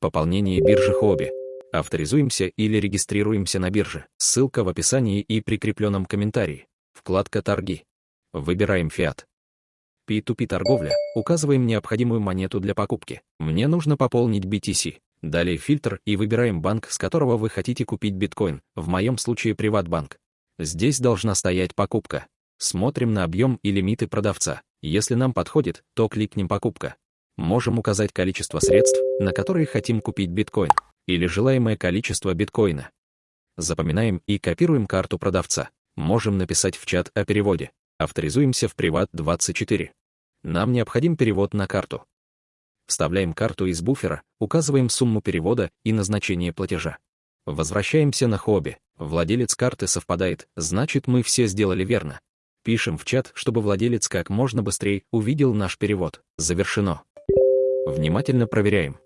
Пополнение биржи Хобби. Авторизуемся или регистрируемся на бирже. Ссылка в описании и прикрепленном комментарии. Вкладка «Торги». Выбираем фиат. P2P торговля. Указываем необходимую монету для покупки. Мне нужно пополнить BTC. Далее фильтр и выбираем банк, с которого вы хотите купить биткоин, в моем случае Приватбанк. Здесь должна стоять покупка. Смотрим на объем и лимиты продавца. Если нам подходит, то кликнем «Покупка». Можем указать количество средств, на которые хотим купить биткоин, или желаемое количество биткоина. Запоминаем и копируем карту продавца. Можем написать в чат о переводе. Авторизуемся в Приват24. Нам необходим перевод на карту. Вставляем карту из буфера, указываем сумму перевода и назначение платежа. Возвращаемся на хобби. Владелец карты совпадает, значит мы все сделали верно. Пишем в чат, чтобы владелец как можно быстрее увидел наш перевод. Завершено. Внимательно проверяем.